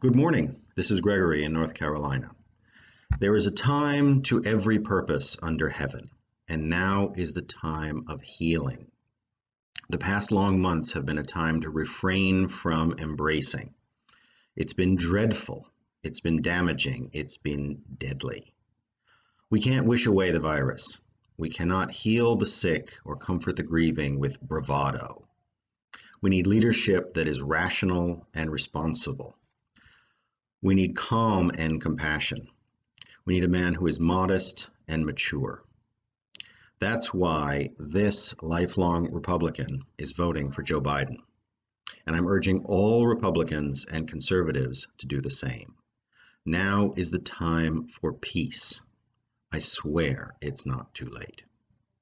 Good morning. This is Gregory in North Carolina. There is a time to every purpose under heaven, and now is the time of healing. The past long months have been a time to refrain from embracing. It's been dreadful, it's been damaging, it's been deadly. We can't wish away the virus. We cannot heal the sick or comfort the grieving with bravado. We need leadership that is rational and responsible. We need calm and compassion. We need a man who is modest and mature. That's why this lifelong Republican is voting for Joe Biden. And I'm urging all Republicans and conservatives to do the same. Now is the time for peace. I swear it's not too late.